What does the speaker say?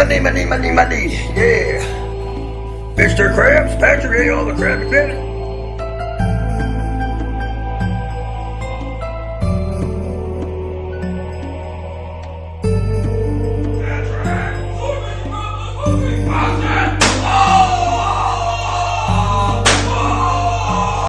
Money, money, money, money. Yeah. Mr. Krabs, Patrick all the Krabby Patty.